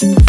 Yeah.